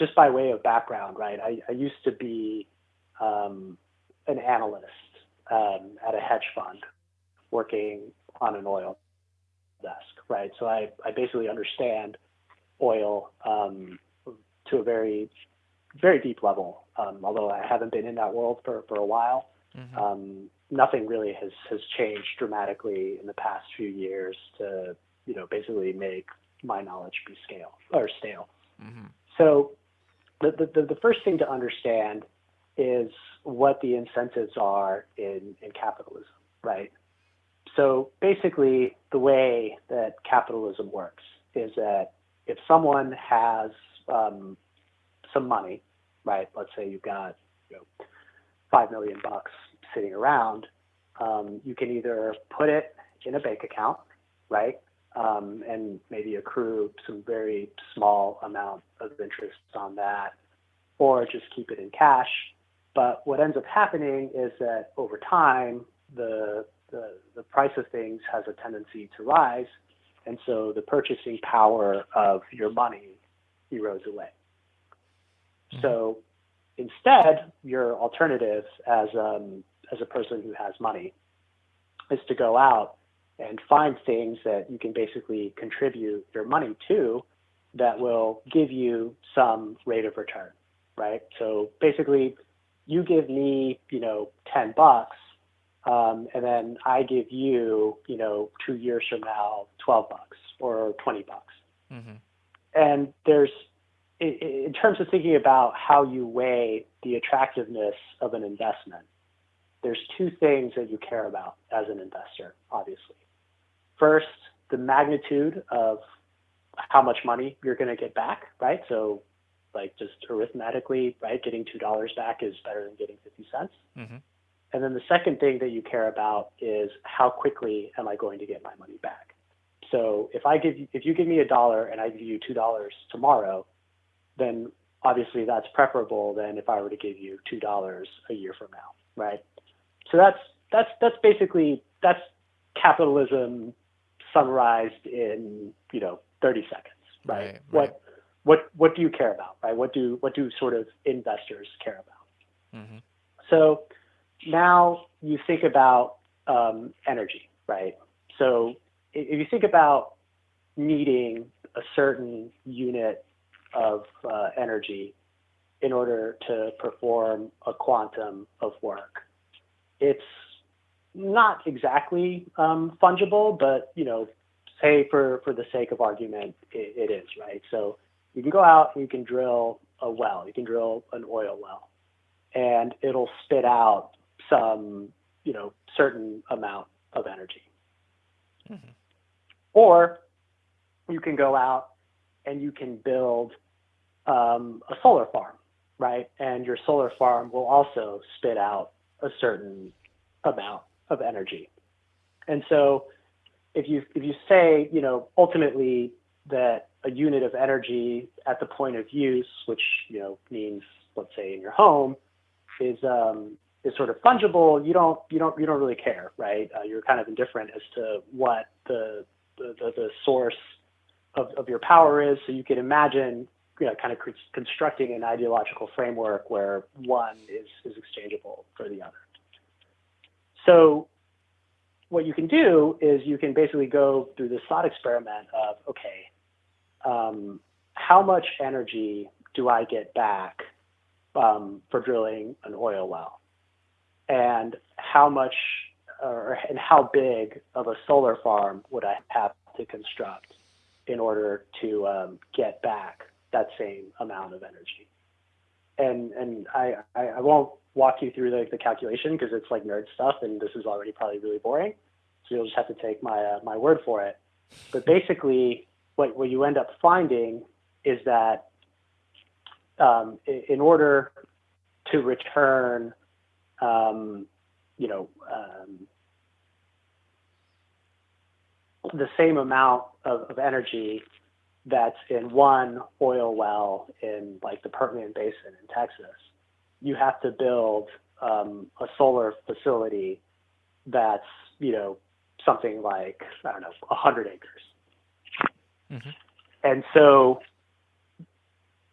just by way of background, right? I, I used to be um, an analyst um, at a hedge fund working on an oil desk, right? So I, I basically understand oil um, to a very, very deep level. Um, although I haven't been in that world for, for a while, mm-hmm. um, nothing really has, has changed dramatically in the past few years to, you know, basically make my knowledge be scale or stale. Mm-hmm. So the, the, the first thing to understand is what the incentives are in, in capitalism, right? So basically, the way that capitalism works is that if someone has um, some money, right? Let's say you've got you know, five million bucks sitting around, um, you can either put it in a bank account, right? Um, and maybe accrue some very small amount of interest on that, or just keep it in cash. But what ends up happening is that over time, the, the, the price of things has a tendency to rise. And so the purchasing power of your money erodes away. Mm-hmm. So instead, your alternative as, um, as a person who has money is to go out and find things that you can basically contribute your money to that will give you some rate of return, right? So basically, you give me, you know, 10 bucks, um, and then I give you, you know, two years from now, 12 bucks or 20 bucks. Mm-hmm. And there's, in terms of thinking about how you weigh the attractiveness of an investment, there's two things that you care about as an investor, obviously. First, the magnitude of how much money you're going to get back, right? So, like just arithmetically, right, getting two dollars back is better than getting fifty cents. Mm-hmm. And then the second thing that you care about is how quickly am I going to get my money back? So if I give you, if you give me a dollar and I give you two dollars tomorrow, then obviously that's preferable than if I were to give you two dollars a year from now, right? So that's that's that's basically that's capitalism summarized in you know 30 seconds, right? right, right. What what what do you care about, right? What do what do sort of investors care about? Mm-hmm. So now you think about um, energy, right? So if you think about needing a certain unit of uh, energy in order to perform a quantum of work, it's not exactly um, fungible, but you know, say for for the sake of argument, it, it is right. So you can go out and you can drill a well, you can drill an oil well, and it'll spit out some you know certain amount of energy. Mm-hmm. Or you can go out and you can build um, a solar farm, right? And your solar farm will also spit out a certain amount of energy. And so if you if you say, you know, ultimately that a unit of energy at the point of use, which you know means let's say in your home, is um, is sort of fungible, you don't you don't you don't really care, right? Uh, you're kind of indifferent as to what the the, the, source of, of your power is. So you can imagine you know, kind of constructing an ideological framework where one is, is exchangeable for the other. So what you can do is you can basically go through this thought experiment of, okay, um, how much energy do I get back um, for drilling an oil well? And how much or, and how big of a solar farm would I have to construct in order to um, get back that same amount of energy? And, and I, I, I won't walk you through the, the calculation because it's like nerd stuff and this is already probably really boring. So you'll just have to take my, uh, my word for it. But basically, what, what you end up finding is that um, in order to return, um, you know, um, the same amount of, of energy that's in one oil well in like the Permian Basin in Texas, you have to build um, a solar facility that's you know something like I don't know 100 acres. Mm-hmm. And so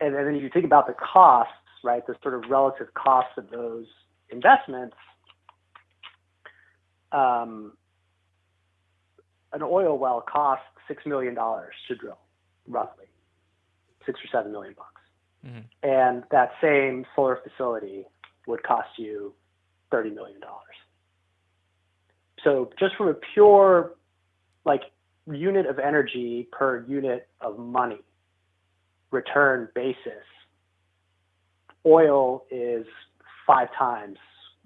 and then if you think about the costs, right, the sort of relative costs of those investments, um, an oil well costs six million dollars to drill, roughly six or seven million bucks, mm-hmm. and that same solar facility would cost you thirty million dollars. So just from a pure like unit of energy per unit of money return basis, oil is five times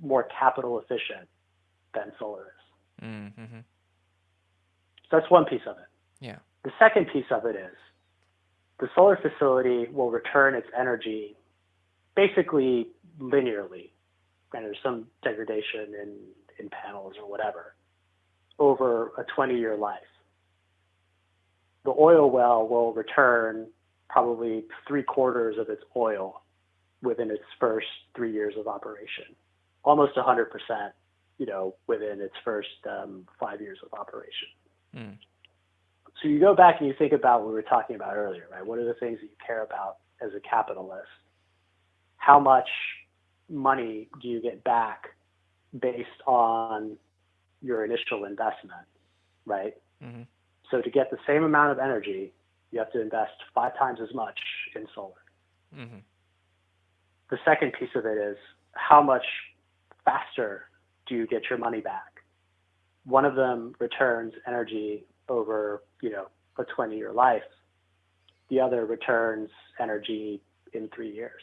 more capital efficient than solar is. Mm-hmm. So that's one piece of it. Yeah. The second piece of it is the solar facility will return its energy basically linearly. And there's some degradation in, in panels or whatever over a 20 year life. The oil well will return probably three quarters of its oil within its first three years of operation, almost 100%, you know, within its first um, five years of operation. Mm. So you go back and you think about what we were talking about earlier, right? What are the things that you care about as a capitalist? How much money do you get back based on your initial investment, right? Mm-hmm. So to get the same amount of energy, you have to invest five times as much in solar. Mm-hmm. The second piece of it is how much faster do you get your money back? One of them returns energy over, you know, a 20 year life. The other returns energy in three years.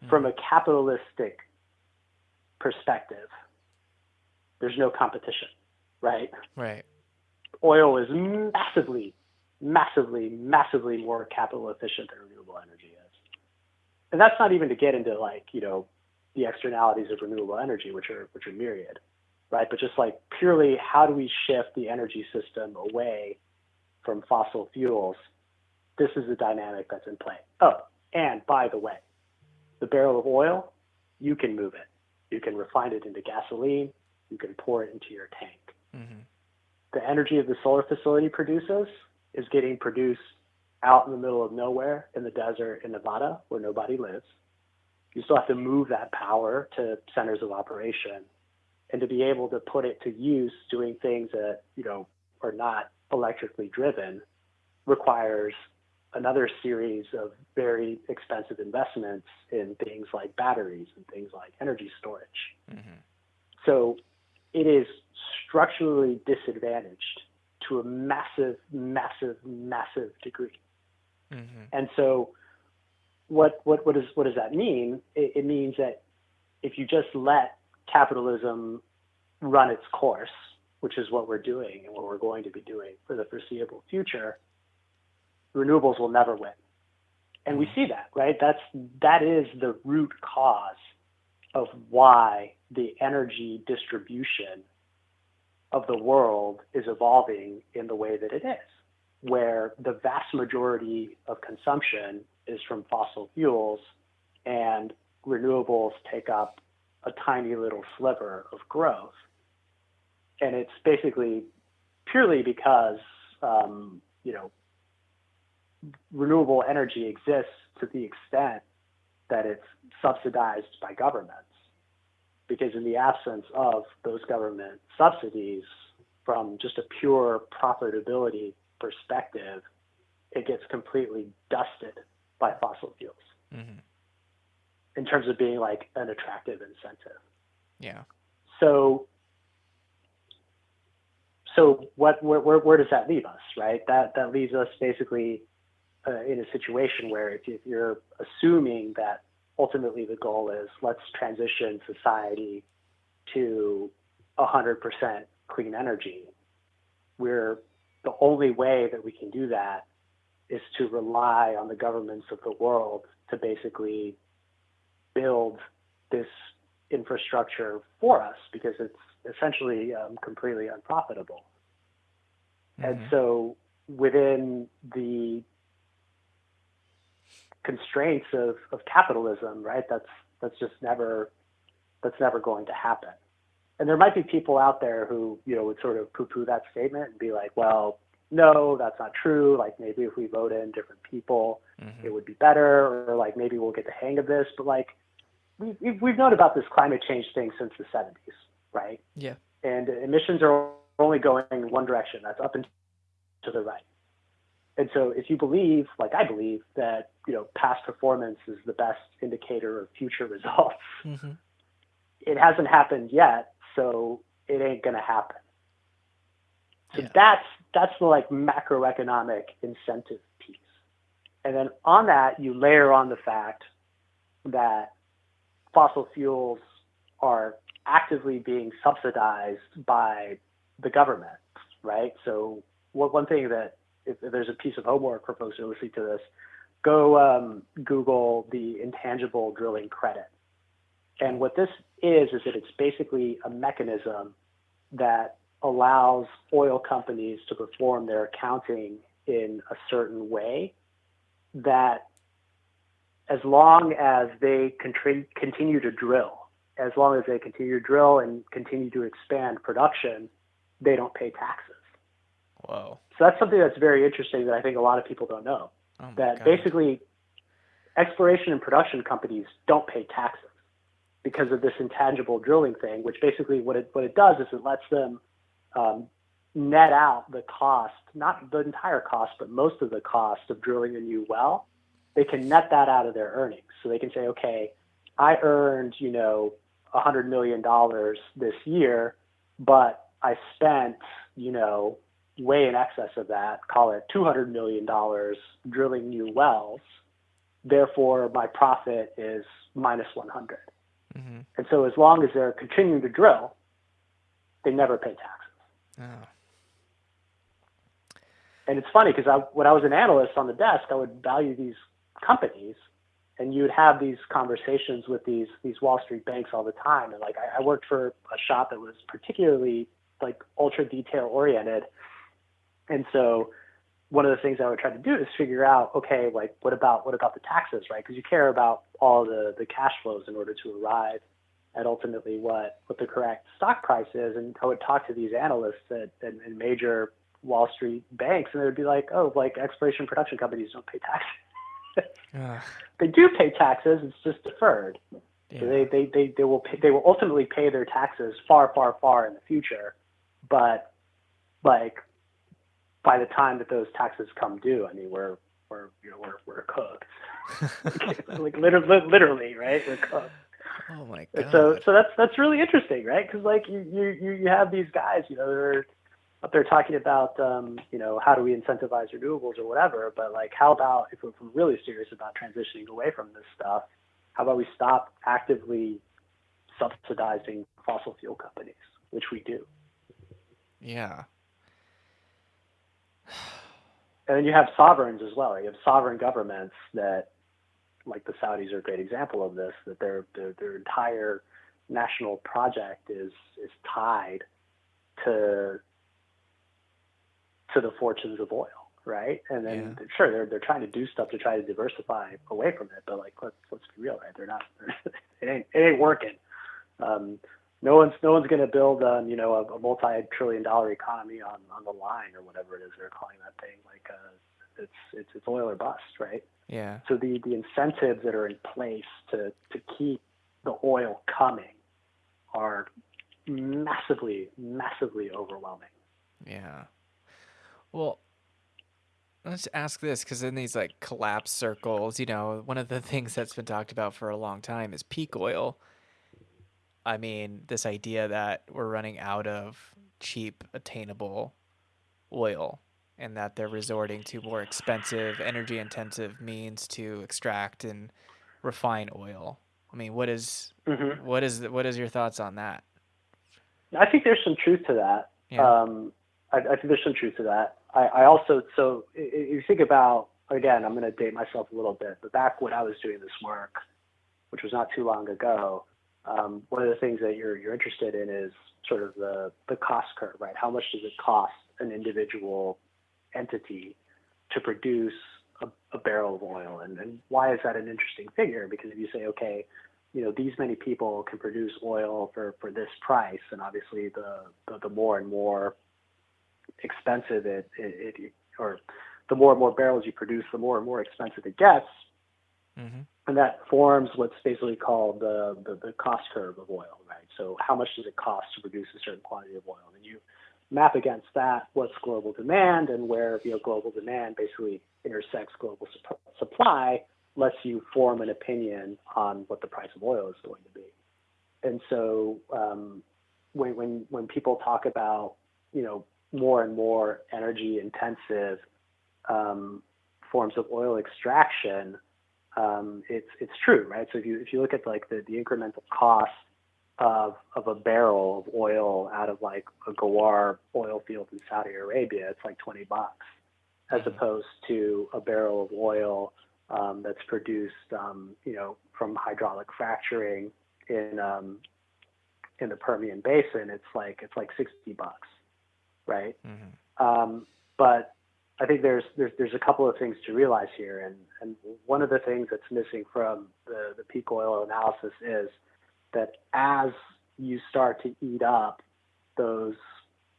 Mm-hmm. From a capitalistic perspective, there's no competition, right? Right. Oil is massively, massively, massively more capital efficient than renewable energy is. And that's not even to get into like, you know, the externalities of renewable energy, which are which are myriad, right? But just like purely how do we shift the energy system away from fossil fuels? This is the dynamic that's in play. Oh, and by the way, the barrel of oil, you can move it. You can refine it into gasoline you can pour it into your tank. Mm-hmm. The energy of the solar facility produces is getting produced out in the middle of nowhere in the desert in Nevada where nobody lives. You still have to move that power to centers of operation and to be able to put it to use doing things that, you know, are not electrically driven requires another series of very expensive investments in things like batteries and things like energy storage. Mm-hmm. So it is structurally disadvantaged to a massive, massive, massive degree. Mm-hmm. And so, what what what does what does that mean? It, it means that if you just let capitalism run its course, which is what we're doing and what we're going to be doing for the foreseeable future, renewables will never win. And we mm-hmm. see that, right? That's that is the root cause of why the energy distribution of the world is evolving in the way that it is, where the vast majority of consumption is from fossil fuels and renewables take up a tiny little sliver of growth. And it's basically purely because, um, you know, renewable energy exists to the extent that it's subsidized by governments because in the absence of those government subsidies, from just a pure profitability perspective, it gets completely dusted by fossil fuels mm-hmm. In terms of being like an attractive incentive. Yeah. So, so what, where, where, where does that leave us, right? That, that leaves us basically uh, in a situation where if, if you're assuming that ultimately the goal is let's transition society to 100% clean energy. We're the only way that we can do that is to rely on the governments of the world to basically build this infrastructure for us because it's essentially um, completely unprofitable. Mm-hmm. And so within the constraints of, of capitalism, right? That's that's just never that's never going to happen. And there might be people out there who, you know, would sort of poo-poo that statement and be like, well, no, that's not true. Like maybe if we vote in different people, mm-hmm. it would be better, or like maybe we'll get the hang of this. But like we've, we've known about this climate change thing since the 70s, right? Yeah. And emissions are only going in one direction. That's up and to the right. And so if you believe, like I believe, that you know past performance is the best indicator of future results, mm-hmm. it hasn't happened yet, so it ain't gonna happen. So yeah. that's that's the like macroeconomic incentive piece. And then on that, you layer on the fact that fossil fuels are actively being subsidized by the government, right? So one thing that if, there's a piece of homework for folks who are listening to this, go um, Google the intangible drilling credit. And what this is, is that it's basically a mechanism that allows oil companies to perform their accounting in a certain way that as long as they continue to drill, as long as they continue to drill and continue to expand production, they don't pay taxes. Wow. So that's something that's very interesting that I think a lot of people don't know. Oh that God. basically exploration and production companies don't pay taxes because of this intangible drilling thing, which basically what it what it does is it lets them um, net out the cost, not the entire cost, but most of the cost of drilling a new well. They can net that out of their earnings. So they can say, okay, I earned, you know, a hundred million dollars this year, but I spent, you know, way in excess of that, call it $200 million drilling new wells. Therefore, my profit is minus 100. Mm-hmm. And so, as long as they're continuing to drill, they never pay taxes. Oh. And it's funny because I, when I was an analyst on the desk, I would value these companies, and you would have these conversations with these these Wall Street banks all the time. And like I, I worked for a shop that was particularly like ultra detail oriented, and so one of the things I would try to do is figure out, okay, like what about what about the taxes, right? Because you care about all the the cash flows in order to arrive at ultimately what what the correct stock price is. And I would talk to these analysts at, at major Wall Street banks, and they would be like, oh, like exploration production companies don't pay taxes. They do pay taxes; it's just deferred. Yeah. So they, they, they, they will pay, they will ultimately pay their taxes far, far, far in the future, but like by the time that those taxes come due, I mean, we're we're you know we're we're cooked, like literally, literally, right? We're cooked. Oh my god! so so that's that's really interesting, right? Because like you you you have these guys, you know, they're up there talking about um, you know how do we incentivize renewables or whatever, but like how about if we're really serious about transitioning away from this stuff, how about we stop actively subsidizing fossil fuel companies, which we do. Yeah, and then you have sovereigns as well. You have sovereign governments that, like the Saudis, are a great example of this. That their their, their entire national project is is tied to to the fortunes of oil, right? And then yeah. sure, they're they're trying to do stuff to try to diversify away from it, but like let's let's be real, right? They're not. it ain't it ain't working. Um, no one's no one's going to build um, you know a, a multi-trillion dollar economy on on the line or whatever it is they're calling that thing like uh, it's it's it's oil or bust right yeah so the the incentives that are in place to to keep the oil coming are massively massively overwhelming yeah well let's ask this because in these like collapse circles you know one of the things that's been talked about for a long time is peak oil I mean, this idea that we're running out of cheap, attainable oil and that they're resorting to more expensive, energy intensive means to extract and refine oil. I mean, what is, mm-hmm. what is what is your thoughts on that? I think there's some truth to that. Yeah. Um, I, I, think there's some truth to that. I, I also so you think about again, I'm going to date myself a little bit, but back when I was doing this work, which was not too long ago, um, one of the things that you're you're interested in is sort of the the cost curve, right? How much does it cost an individual entity to produce a, a barrel of oil, and, and why is that an interesting figure? Because if you say, okay, you know, these many people can produce oil for for this price, and obviously the the, the more and more expensive it, it, it or the more and more barrels you produce, the more and more expensive it gets. Mm-hmm. And that forms what's basically called the, the, the, cost curve of oil, right? So how much does it cost to produce a certain quantity of oil? And you map against that what's global demand and where you know global demand basically intersects global sup- supply lets you form an opinion on what the price of oil is going to be. And so um, when, when, when people talk about, you know, more and more energy intensive um, forms of oil extraction, um, it's it's true, right? So if you if you look at like the, the incremental cost of of a barrel of oil out of like a Ghawar oil field in Saudi Arabia, it's like 20 bucks, as Mhm. opposed to a barrel of oil um, that's produced, um, you know, from hydraulic fracturing in um, in the Permian Basin. It's like it's like 60 bucks, right? Mm-hmm. Um, but I think there's there's there's a couple of things to realize here, and and one of the things that's missing from the the peak oil analysis is that as you start to eat up those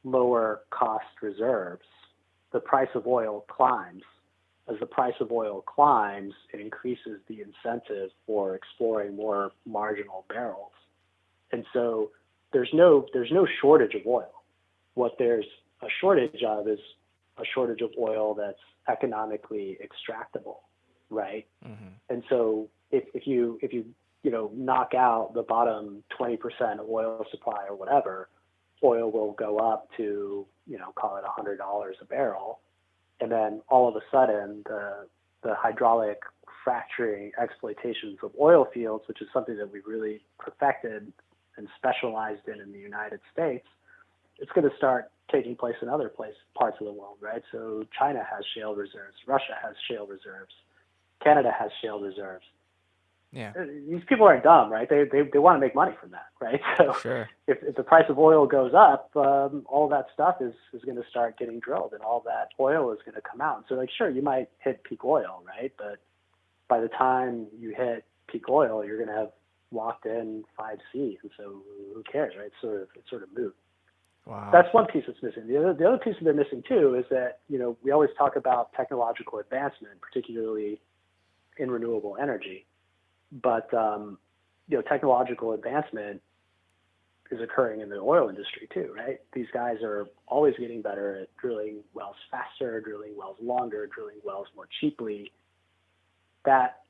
lower cost reserves, the price of oil climbs. As the price of oil climbs, it increases the incentive for exploring more marginal barrels. And so there's no there's no shortage of oil. What there's a shortage of is a shortage of oil that's economically extractable, right? Mm-hmm. And so if, if you if you you know knock out the bottom 20% of oil supply or whatever, oil will go up to you know call it $100 a barrel, and then all of a sudden the the hydraulic fracturing exploitations of oil fields, which is something that we've really perfected and specialized in in the United States, it's going to start taking place in other place, parts of the world, right? So China has shale reserves, Russia has shale reserves, Canada has shale reserves. Yeah. Uh, These people aren't dumb, right? They, they, they want to make money from that, right? So Sure. if, if the price of oil goes up, um, all that stuff is, is going to start getting drilled and all that oil is going to come out. So like, sure, you might hit peak oil, right? But by the time you hit peak oil, you're going to have locked in 5C. And so who cares, right? It's sort of, it's sort of moot. Wow. That's one piece that's missing. The other, the other piece that they're missing too is that you know we always talk about technological advancement, particularly in renewable energy, but um, you know technological advancement is occurring in the oil industry too, right? These guys are always getting better at drilling wells faster, drilling wells longer, drilling wells more cheaply. That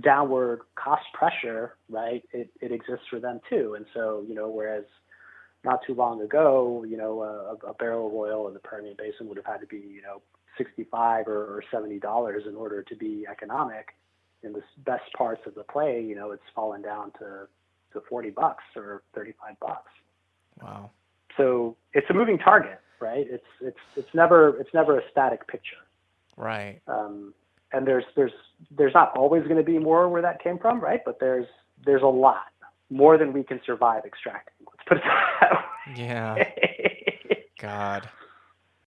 downward cost pressure, right? It, it exists for them too, and so you know whereas not too long ago, you know, a, a barrel of oil in the Permian Basin would have had to be, you know, 65 or, or 70 dollars in order to be economic. In the best parts of the play, you know, it's fallen down to to 40 bucks or 35 bucks. wow. So it's a moving target, right? It's it's it's never it's never a static picture. Right. Um, and there's there's there's not always going to be more where that came from, right? But there's there's a lot more than we can survive extracting. Put it that way. Yeah. God.